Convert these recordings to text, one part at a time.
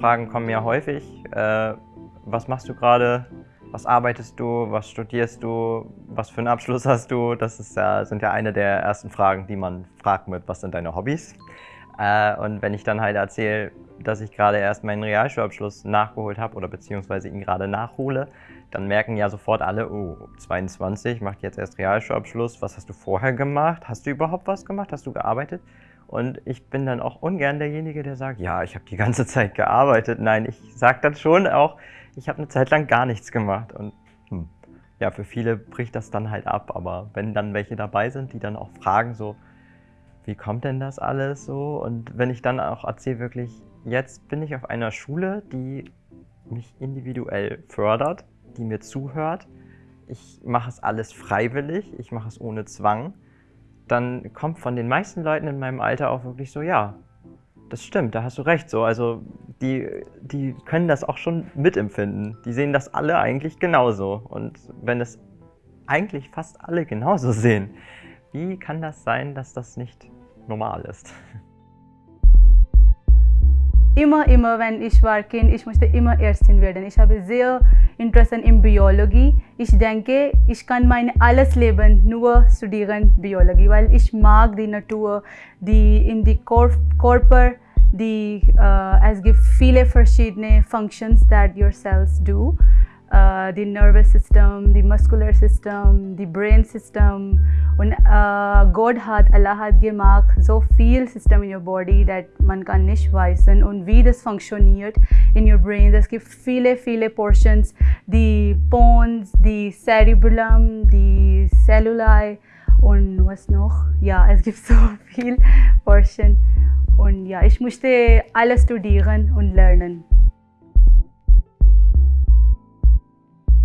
Fragen kommen ja häufig. Äh, was machst du gerade? Was arbeitest du? Was studierst du? Was für einen Abschluss hast du? Das ist ja, sind ja eine der ersten Fragen, die man fragt mit, was sind deine Hobbys? Äh, und wenn ich dann halt erzähle, dass ich gerade erst meinen Realschulabschluss nachgeholt habe oder beziehungsweise ihn gerade nachhole, dann merken ja sofort alle, oh, 22, macht jetzt erst Realschulabschluss, was hast du vorher gemacht? Hast du überhaupt was gemacht? Hast du gearbeitet? Und ich bin dann auch ungern derjenige, der sagt, ja, ich habe die ganze Zeit gearbeitet. Nein, ich sage dann schon auch, ich habe eine Zeit lang gar nichts gemacht. Und hm, ja, für viele bricht das dann halt ab. Aber wenn dann welche dabei sind, die dann auch fragen so, wie kommt denn das alles so? Und wenn ich dann auch erzähle wirklich, jetzt bin ich auf einer Schule, die mich individuell fördert, die mir zuhört. Ich mache es alles freiwillig, ich mache es ohne Zwang dann kommt von den meisten Leuten in meinem Alter auch wirklich so, ja, das stimmt, da hast du recht. So, also die, die können das auch schon mitempfinden. Die sehen das alle eigentlich genauso. Und wenn es eigentlich fast alle genauso sehen, wie kann das sein, dass das nicht normal ist? Immer, immer, wenn ich war Kind, ich musste immer Ärztin werden. Ich habe sehr Interesse in Biologie. Ich denke, ich kann mein alles Leben nur studieren Biologie, weil ich mag die Natur, die in die Körper, die, uh, es gibt viele verschiedene Functions that your cells do. Uh, the nervous system, the muscular system, the brain system. Und uh, Gott hat, Allah hat gemacht so viel System in your body, that man kann nicht wissen und wie das funktioniert in your brain. Es gibt viele, viele Portions, die Bones, die Cerebellum, die Celluli und was noch? Ja, es gibt so viel Portion. Und ja, ich musste alles studieren und lernen.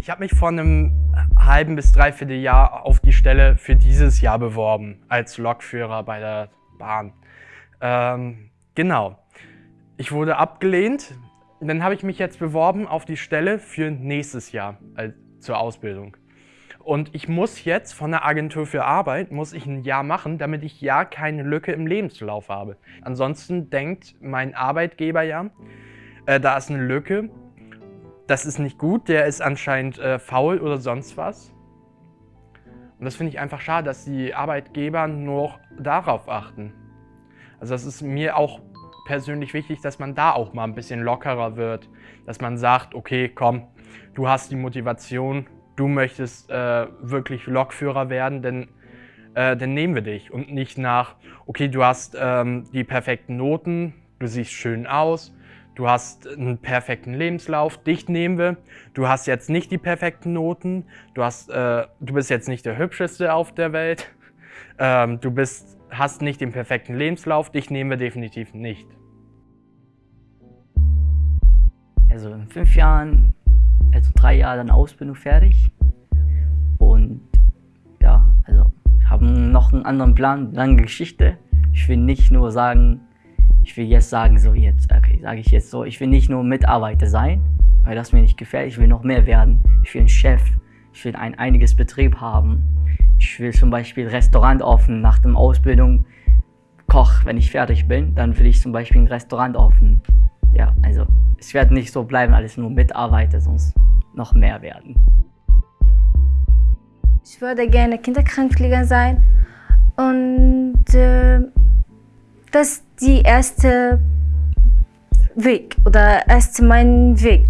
Ich habe mich vor einem halben bis dreiviertel Jahr auf die Stelle für dieses Jahr beworben, als Lokführer bei der Bahn. Ähm, genau. Ich wurde abgelehnt. Dann habe ich mich jetzt beworben auf die Stelle für nächstes Jahr also zur Ausbildung. Und ich muss jetzt von der Agentur für Arbeit, muss ich ein Jahr machen, damit ich ja keine Lücke im Lebenslauf habe. Ansonsten denkt mein Arbeitgeber ja, äh, da ist eine Lücke das ist nicht gut, der ist anscheinend äh, faul oder sonst was. Und das finde ich einfach schade, dass die Arbeitgeber nur darauf achten. Also das ist mir auch persönlich wichtig, dass man da auch mal ein bisschen lockerer wird. Dass man sagt, okay, komm, du hast die Motivation, du möchtest äh, wirklich Lokführer werden, denn äh, dann nehmen wir dich. Und nicht nach, okay, du hast ähm, die perfekten Noten, du siehst schön aus, Du hast einen perfekten Lebenslauf, dich nehmen wir. Du hast jetzt nicht die perfekten Noten. Du, hast, äh, du bist jetzt nicht der Hübscheste auf der Welt. Ähm, du bist, hast nicht den perfekten Lebenslauf. Dich nehmen wir definitiv nicht. Also in fünf Jahren, also drei Jahre dann Ausbildung fertig. Und ja, also ich habe noch einen anderen Plan, lange Geschichte. Ich will nicht nur sagen, ich will jetzt sagen, so jetzt, okay, sage ich jetzt so, ich will nicht nur Mitarbeiter sein, weil das mir nicht gefällt, ich will noch mehr werden. Ich will ein Chef, ich will ein einiges Betrieb haben. Ich will zum Beispiel Restaurant offen nach der Ausbildung, Koch, wenn ich fertig bin, dann will ich zum Beispiel ein Restaurant offen. Ja, also es wird nicht so bleiben, alles nur Mitarbeiter, sonst noch mehr werden. Ich würde gerne Kinderkrankenpfleger sein und äh, das ist die erste Weg oder erst mein Weg.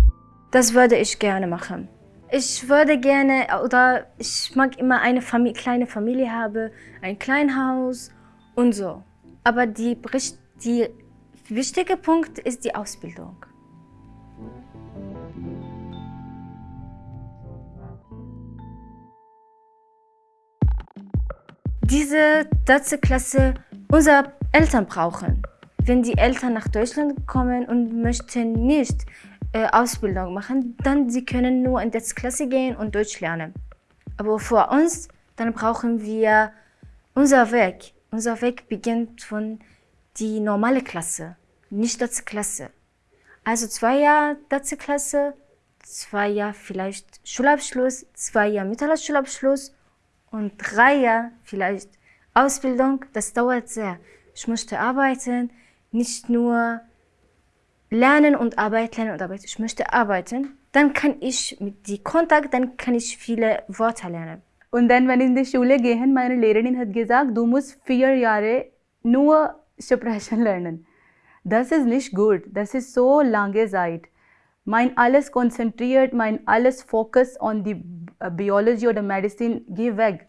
Das würde ich gerne machen. Ich würde gerne oder ich mag immer eine Familie, kleine Familie haben, ein kleines Haus und so. Aber die, die wichtige Punkt ist die Ausbildung. Diese dritte Klasse, unser Eltern brauchen. Wenn die Eltern nach Deutschland kommen und möchten nicht äh, Ausbildung machen, dann sie können nur in die Klasse gehen und Deutsch lernen. Aber für uns, dann brauchen wir unser Weg. Unser Weg beginnt von die normale Klasse, nicht das Klasse. Also zwei Jahre dritte Klasse, zwei Jahre vielleicht Schulabschluss, zwei Jahre mittlerer Schulabschluss und drei Jahre vielleicht Ausbildung. Das dauert sehr. ich möchte arbeiten, nicht nur lernen und arbeiten, lernen und arbeiten. Ich möchte arbeiten. Dann kann ich mit die Kontakt, dann kann ich viele Worte lernen. Und dann, wenn ich in die Schule gehe, meine Lehrerin hat gesagt, du musst vier Jahre nur Sprechen lernen. Das ist nicht gut. Das ist so lange Zeit. Mein alles konzentriert, mein alles Fokus on die Biology oder Medicine geht weg.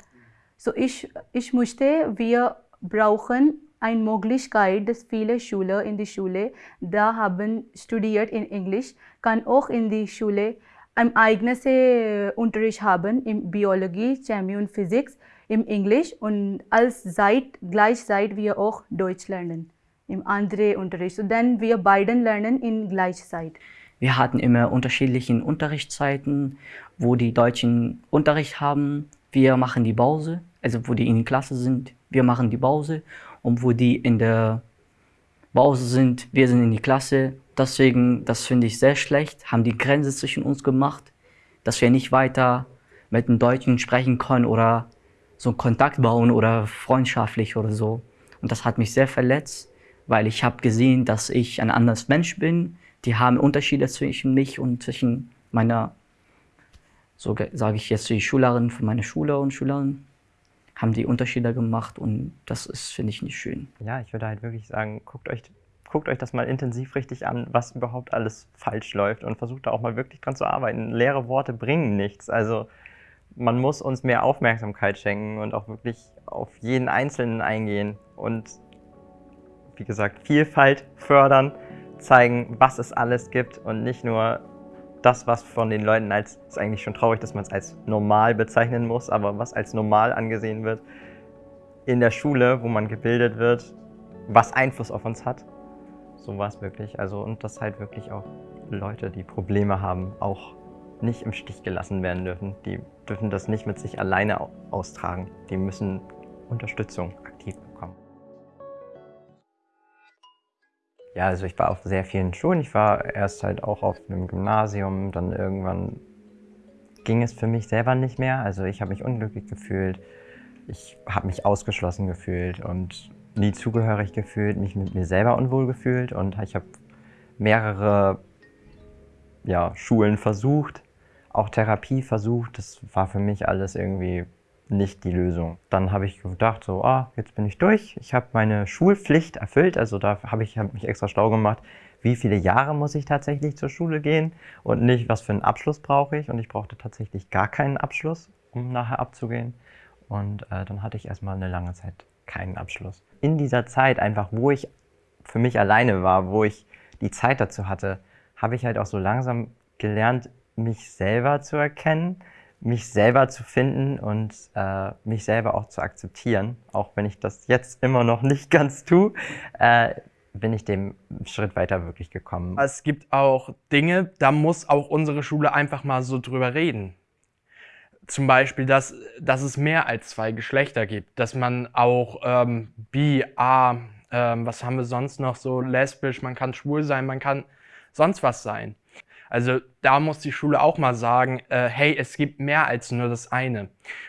So ich, ich möchte, wir brauchen eine Möglichkeit, dass viele Schüler in die Schule da haben studiert in Englisch, kann auch in die Schule ein eigenes äh, Unterricht haben in Biologie, Chemie und Physik im Englisch und als Zeit, gleichzeitig wir auch Deutsch lernen im anderen Unterricht. So dann wir beiden lernen in Gleichzeit. Wir hatten immer unterschiedliche Unterrichtszeiten, wo die Deutschen Unterricht haben. Wir machen die Pause, also wo die in der Klasse sind, wir machen die Pause. Und wo die in der Pause sind, wir sind in die Klasse. Deswegen, das finde ich sehr schlecht, haben die Grenze zwischen uns gemacht, dass wir nicht weiter mit den Deutschen sprechen können oder so Kontakt bauen oder freundschaftlich oder so. Und das hat mich sehr verletzt, weil ich habe gesehen, dass ich ein anderes Mensch bin. Die haben Unterschiede zwischen mich und zwischen meiner, so sage ich jetzt die Schülerin von meiner Schüler und Schülerinnen, haben die Unterschiede gemacht und das ist, finde ich, nicht schön. Ja, ich würde halt wirklich sagen, guckt euch, guckt euch das mal intensiv richtig an, was überhaupt alles falsch läuft und versucht da auch mal wirklich dran zu arbeiten. Leere Worte bringen nichts. Also man muss uns mehr Aufmerksamkeit schenken und auch wirklich auf jeden Einzelnen eingehen und wie gesagt, Vielfalt fördern, zeigen, was es alles gibt und nicht nur das, was von den Leuten als, ist eigentlich schon traurig, dass man es als normal bezeichnen muss, aber was als normal angesehen wird in der Schule, wo man gebildet wird, was Einfluss auf uns hat. So war es wirklich. Also, und dass halt wirklich auch Leute, die Probleme haben, auch nicht im Stich gelassen werden dürfen. Die dürfen das nicht mit sich alleine austragen. Die müssen Unterstützung aktiv bekommen. Ja, also ich war auf sehr vielen Schulen. Ich war erst halt auch auf einem Gymnasium, dann irgendwann ging es für mich selber nicht mehr. Also ich habe mich unglücklich gefühlt, ich habe mich ausgeschlossen gefühlt und nie zugehörig gefühlt, mich mit mir selber unwohl gefühlt und ich habe mehrere ja, Schulen versucht, auch Therapie versucht. Das war für mich alles irgendwie nicht die Lösung. Dann habe ich gedacht, so, ah, jetzt bin ich durch. Ich habe meine Schulpflicht erfüllt. Also da habe ich hab mich extra schlau gemacht, wie viele Jahre muss ich tatsächlich zur Schule gehen und nicht, was für einen Abschluss brauche ich. Und ich brauchte tatsächlich gar keinen Abschluss, um nachher abzugehen. Und äh, dann hatte ich erstmal eine lange Zeit keinen Abschluss. In dieser Zeit einfach, wo ich für mich alleine war, wo ich die Zeit dazu hatte, habe ich halt auch so langsam gelernt, mich selber zu erkennen, mich selber zu finden und äh, mich selber auch zu akzeptieren. Auch wenn ich das jetzt immer noch nicht ganz tue, äh, bin ich dem Schritt weiter wirklich gekommen. Es gibt auch Dinge, da muss auch unsere Schule einfach mal so drüber reden. Zum Beispiel, dass, dass es mehr als zwei Geschlechter gibt, dass man auch ähm, bi, a, ähm, was haben wir sonst noch so, lesbisch, man kann schwul sein, man kann sonst was sein. Also da muss die Schule auch mal sagen, äh, hey, es gibt mehr als nur das eine.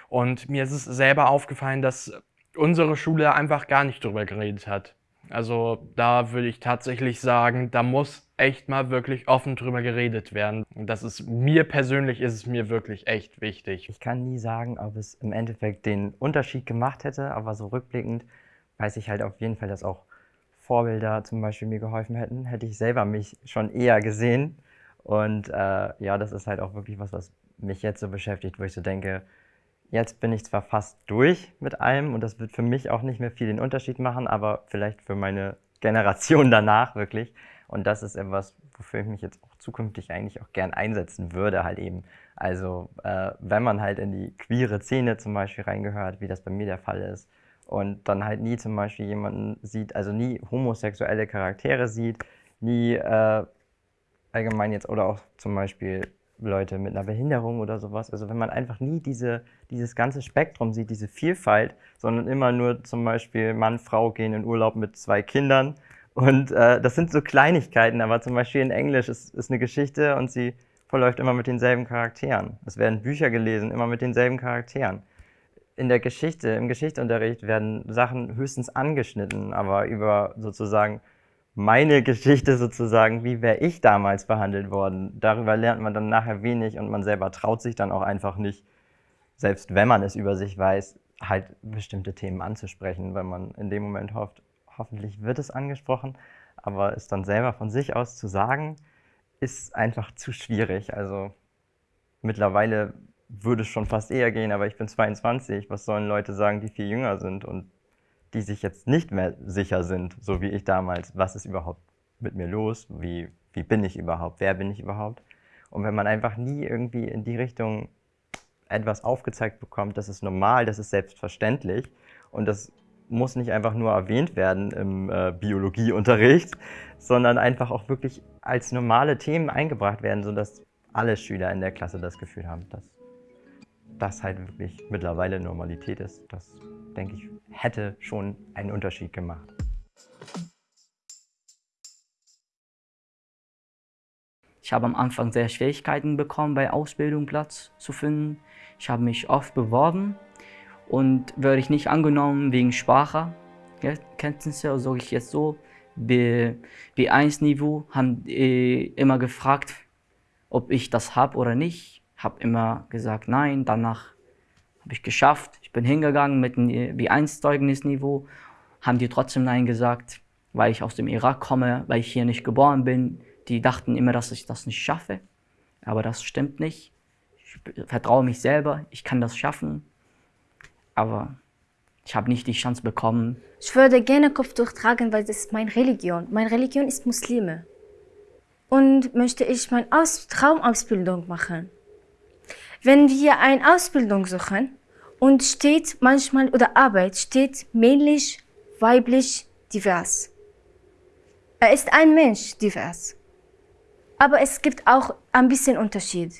Und mir ist es selber aufgefallen, dass unsere Schule einfach gar nicht drüber geredet hat. Also da würde ich tatsächlich sagen, da muss echt mal wirklich offen drüber geredet werden. Das ist mir persönlich ist es mir wirklich echt wichtig. Ich kann nie sagen, ob es im Endeffekt den Unterschied gemacht hätte, aber so rückblickend weiß ich halt auf jeden Fall, dass auch Vorbilder zum Beispiel mir geholfen hätten. Hätte ich selber mich schon eher gesehen, und äh, ja, das ist halt auch wirklich was, was mich jetzt so beschäftigt, wo ich so denke, jetzt bin ich zwar fast durch mit allem und das wird für mich auch nicht mehr viel den Unterschied machen, aber vielleicht für meine Generation danach wirklich. Und das ist etwas, wofür ich mich jetzt auch zukünftig eigentlich auch gern einsetzen würde, halt eben. Also, äh, wenn man halt in die queere Szene zum Beispiel reingehört, wie das bei mir der Fall ist, und dann halt nie zum Beispiel jemanden sieht, also nie homosexuelle Charaktere sieht, nie äh, allgemein jetzt oder auch zum Beispiel Leute mit einer Behinderung oder sowas. Also wenn man einfach nie diese, dieses ganze Spektrum sieht, diese Vielfalt, sondern immer nur zum Beispiel Mann, Frau gehen in Urlaub mit zwei Kindern. Und äh, das sind so Kleinigkeiten, aber zum Beispiel in Englisch ist, ist eine Geschichte und sie verläuft immer mit denselben Charakteren. Es werden Bücher gelesen, immer mit denselben Charakteren. in der Geschichte, im Geschichtsunterricht werden Sachen höchstens angeschnitten, aber über sozusagen meine Geschichte sozusagen, wie wäre ich damals behandelt worden, darüber lernt man dann nachher wenig und man selber traut sich dann auch einfach nicht, selbst wenn man es über sich weiß, halt bestimmte Themen anzusprechen, weil man in dem Moment hofft, hoffentlich wird es angesprochen, aber es dann selber von sich aus zu sagen, ist einfach zu schwierig. Also mittlerweile würde es schon fast eher gehen, aber ich bin 22. Was sollen Leute sagen, die viel jünger sind und die sich jetzt nicht mehr sicher sind, so wie ich damals, was ist überhaupt mit mir los, wie, wie bin ich überhaupt, wer bin ich überhaupt? Und wenn man einfach nie irgendwie in die Richtung etwas aufgezeigt bekommt, das ist normal, das ist selbstverständlich und das muss nicht einfach nur erwähnt werden im äh, Biologieunterricht, sondern einfach auch wirklich als normale Themen eingebracht werden, sodass alle Schüler in der Klasse das Gefühl haben, dass das halt wirklich mittlerweile Normalität ist. Das, denke ich, hätte schon einen Unterschied gemacht. Ich habe am Anfang sehr Schwierigkeiten bekommen, bei Ausbildung Platz zu finden. Ich habe mich oft beworben und werde ich nicht angenommen wegen Sprache. Kenntnisse, also sage ich jetzt so, B1-Niveau, haben äh, immer gefragt, ob ich das habe oder nicht. Habe immer gesagt nein, danach habe ich geschafft. Bin hingegangen mit einem B1-Zeugnisniveau, haben die trotzdem nein gesagt, weil ich aus dem Irak komme, weil ich hier nicht geboren bin. Die dachten immer, dass ich das nicht schaffe, aber das stimmt nicht. Ich vertraue mich selber, ich kann das schaffen aber ich habe nicht die Chance bekommen. Ich würde gerne Kopftuch tragen, weil das ist meine Religion. Meine Religion ist Muslime. Und möchte ich meine Aus Traumausbildung machen. Wenn wir eine Ausbildung suchen und steht manchmal oder Arbeit steht männlich, weiblich, divers. Er ist ein Mensch divers. Aber es gibt auch ein bisschen Unterschied.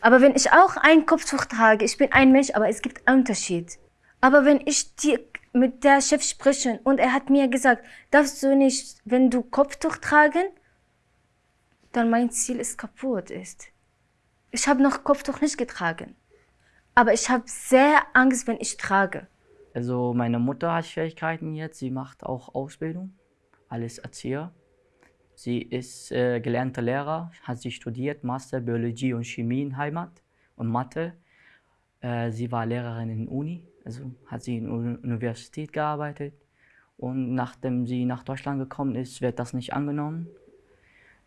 Aber wenn ich auch ein Kopftuch trage, ich bin ein Mensch, aber es gibt einen Unterschied. Aber wenn ich die, mit der Chef spreche und er hat mir gesagt, darfst du nicht, wenn du Kopftuch tragen, dann mein Ziel ist kaputt ist. Ich habe noch Kopftuch nicht getragen. Aber ich habe sehr Angst, wenn ich trage. Also meine Mutter hat Schwierigkeiten jetzt. Sie macht auch Ausbildung, alles Erzieher. Sie ist äh, gelernte Lehrer, hat sie studiert, Master Biologie und Chemie in Heimat und Mathe. Äh, sie war Lehrerin in Uni, also hat sie in der Universität gearbeitet. Und nachdem sie nach Deutschland gekommen ist, wird das nicht angenommen.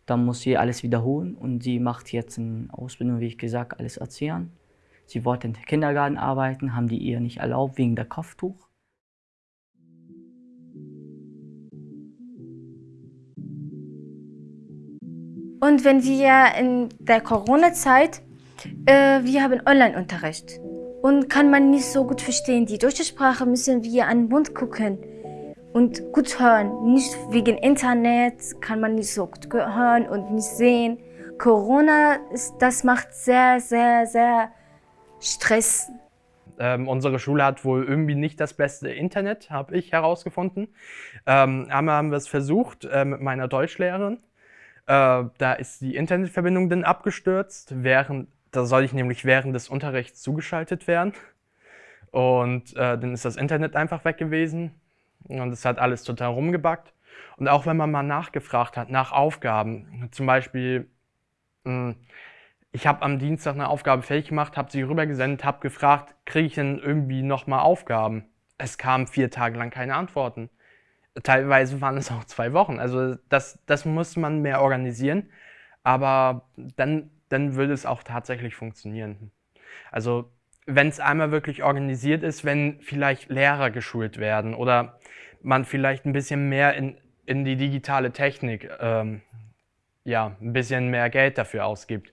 Dann muss sie alles wiederholen und sie macht jetzt eine Ausbildung, wie ich gesagt, alles Erziehern. Sie wollte im Kindergarten arbeiten, haben die ihr nicht erlaubt wegen der Kopftuch. Und wenn wir in der Corona-Zeit, äh, wir haben Online-Unterricht und kann man nicht so gut verstehen. Die deutsche Sprache müssen wir an den Mund gucken und gut hören. Nicht wegen Internet kann man nicht so gut hören und nicht sehen. Corona, ist, das macht sehr, sehr, sehr Stress. Ähm, unsere Schule hat wohl irgendwie nicht das beste Internet, habe ich herausgefunden. Ähm, einmal haben wir es versucht äh, mit meiner Deutschlehrerin. Äh, da ist die Internetverbindung dann abgestürzt, während, da soll ich nämlich während des Unterrichts zugeschaltet werden. Und äh, dann ist das Internet einfach weg gewesen und es hat alles total rumgebackt. Und auch wenn man mal nachgefragt hat nach Aufgaben, zum Beispiel, mh, hm, ich habe am Dienstag eine Aufgabe fertig gemacht, habe sie rübergesendet, habe gefragt, kriege ich denn irgendwie nochmal Aufgaben? Es kamen vier Tage lang keine Antworten. Teilweise waren es auch zwei Wochen. Also das, das muss man mehr organisieren. Aber dann, dann würde es auch tatsächlich funktionieren. Also wenn es einmal wirklich organisiert ist, wenn vielleicht Lehrer geschult werden oder man vielleicht ein bisschen mehr in, in die digitale Technik, ähm, ja, ein bisschen mehr Geld dafür ausgibt,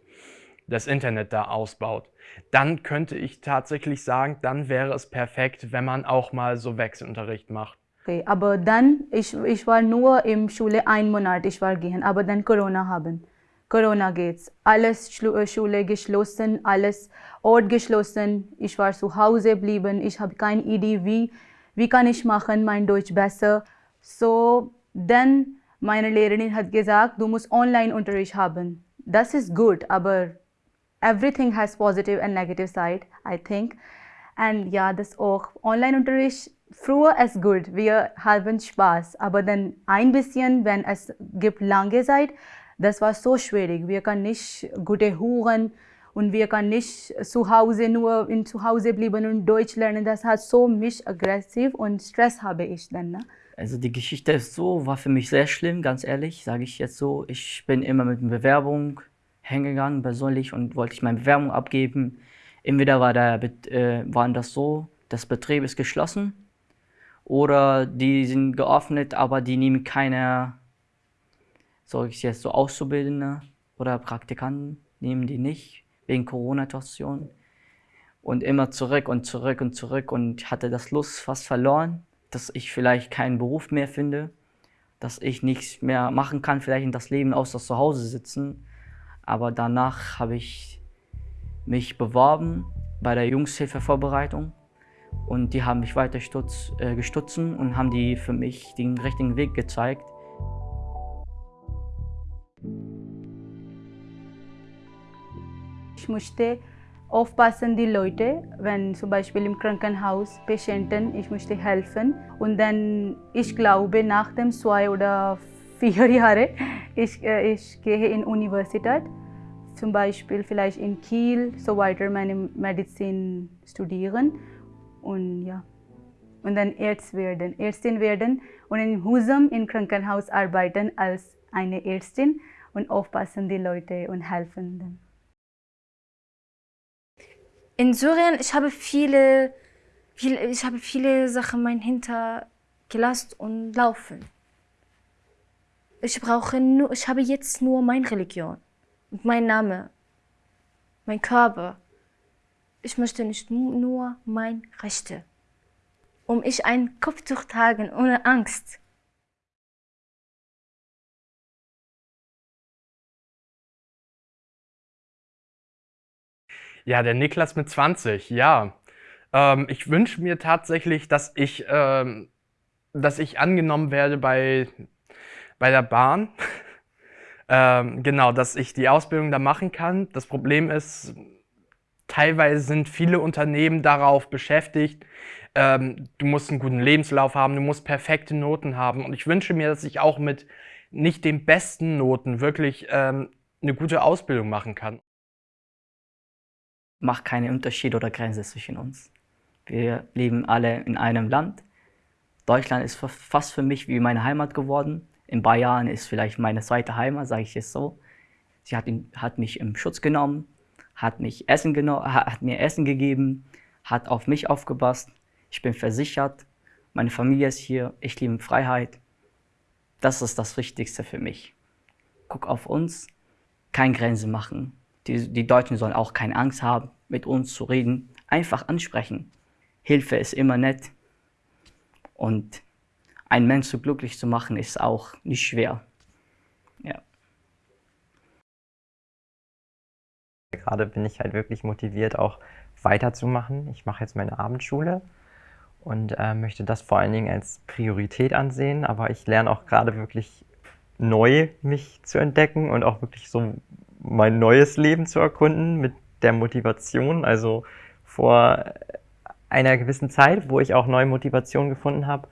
das Internet da ausbaut, dann könnte ich tatsächlich sagen, dann wäre es perfekt, wenn man auch mal so Wechselunterricht macht. Okay, aber dann, ich, ich war nur im Schule ein Monat, ich war gehen, aber dann Corona haben. Corona geht's. Alles äh, Schule geschlossen, alles Ort geschlossen. Ich war zu Hause geblieben, ich habe keine Idee, wie, wie kann ich machen, mein Deutsch besser. So, dann meine Lehrerin hat gesagt, du musst Online-Unterricht haben. Das ist gut, aber everything has positive and negative side, I think. Und ja, das auch. Online-Unterricht früher ist gut, wir haben Spaß, aber dann ein bisschen, wenn es gibt lange Zeit, das war so schwierig. Wir können nicht gute hören und wir können nicht zu Hause nur in zu Hause bleiben und Deutsch lernen. Das hat so mich aggressiv und Stress habe ich dann. Ne? Also die Geschichte ist so, war für mich sehr schlimm, ganz ehrlich, sage ich jetzt so. Ich bin immer mit einer Bewerbung hingegangen, persönlich, und wollte ich meine Bewerbung abgeben. Entweder war der, äh, waren das so, das Betrieb ist geschlossen oder die sind geöffnet, aber die nehmen keine, sage ich jetzt so, Auszubildende oder Praktikanten, nehmen die nicht, wegen Corona-Situation. Und immer zurück und zurück und zurück und hatte das Lust fast verloren, dass ich vielleicht keinen Beruf mehr finde, dass ich nichts mehr machen kann, vielleicht in das Leben außer zu Hause sitzen. Aber danach habe ich mich beworben bei der Jungshilfevorbereitung und die haben mich weiter stutz, äh, gestutzen und haben die für mich den richtigen Weg gezeigt. Ich musste aufpassen die Leute, wenn zum Beispiel im Krankenhaus Patienten, ich musste helfen. Und dann, ich glaube, nach dem zwei oder vier Jahre, ich, äh, ich gehe in Universität, zum Beispiel vielleicht in Kiel, so weiter meine Medizin studieren und ja. Und dann Arzt werden, Ärztin werden und in Husum im Krankenhaus arbeiten als eine Ärztin und aufpassen die Leute und helfen them. In Syrien, ich habe viele, viele, ich habe viele Sachen mein hintergelassen und laufen. Ich brauche nur, ich habe jetzt nur meine Religion und mein Name, mein Körper. Ich möchte nicht nur mein Rechte. Um ich ein Kopftuch tragen ohne Angst. Ja, der Niklas mit 20, ja. Ähm, ich wünsche mir tatsächlich, dass ich, ähm, dass ich angenommen werde bei, bei der Bahn. ähm, genau, dass ich die Ausbildung da machen kann. Das Problem ist, teilweise sind viele Unternehmen darauf beschäftigt, ähm, du musst einen guten Lebenslauf haben, du musst perfekte Noten haben. Und ich wünsche mir, dass ich auch mit nicht den besten Noten wirklich ähm, eine gute Ausbildung machen kann. Macht keine Unterschied oder Grenze zwischen uns. Wir leben alle in einem Land. Deutschland ist fast für mich wie meine Heimat geworden. In Bayern ist vielleicht meine zweite Heimat, sage ich es so. Sie hat, ihn, hat mich im Schutz genommen, hat, mich Essen hat mir Essen gegeben, hat auf mich aufgepasst. Ich bin versichert, meine Familie ist hier, ich liebe Freiheit. Das ist das Wichtigste für mich. Guck auf uns, keine Grenze machen. Die, die Deutschen sollen auch keine Angst haben, mit uns zu reden. Einfach ansprechen. Hilfe ist immer nett. Und einen Menschen glücklich zu machen, ist auch nicht schwer. Ja. Gerade bin ich halt wirklich motiviert, auch weiterzumachen. Ich mache jetzt meine Abendschule und äh, möchte das vor allen Dingen als Priorität ansehen. Aber ich lerne auch gerade wirklich neu mich zu entdecken und auch wirklich so mein neues Leben zu erkunden mit der Motivation. Also vor einer gewissen Zeit, wo ich auch neue Motivation gefunden habe,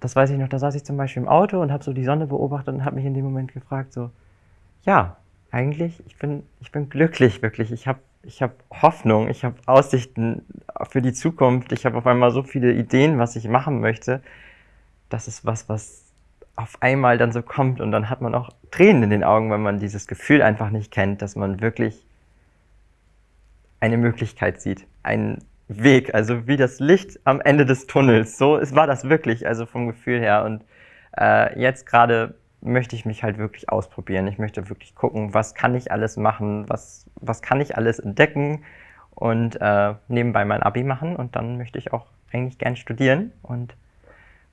das weiß ich noch, da saß ich zum Beispiel im Auto und habe so die Sonne beobachtet und habe mich in dem Moment gefragt, so, ja, eigentlich, ich bin, ich bin glücklich, wirklich. Ich habe ich hab Hoffnung, ich habe Aussichten für die Zukunft. Ich habe auf einmal so viele Ideen, was ich machen möchte. Das ist was, was auf einmal dann so kommt und dann hat man auch Tränen in den Augen, wenn man dieses Gefühl einfach nicht kennt, dass man wirklich eine Möglichkeit sieht, einen Weg, also wie das Licht am Ende des Tunnels. So es war das wirklich, also vom Gefühl her. Und äh, jetzt gerade möchte ich mich halt wirklich ausprobieren. Ich möchte wirklich gucken, was kann ich alles machen, was, was kann ich alles entdecken und äh, nebenbei mein Abi machen und dann möchte ich auch eigentlich gern studieren und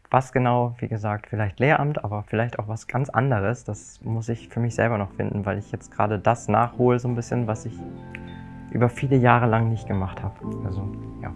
was genau, wie gesagt, vielleicht Lehramt, aber vielleicht auch was ganz anderes, das muss ich für mich selber noch finden, weil ich jetzt gerade das nachhole so ein bisschen, was ich über viele Jahre lang nicht gemacht habe. Also, ja.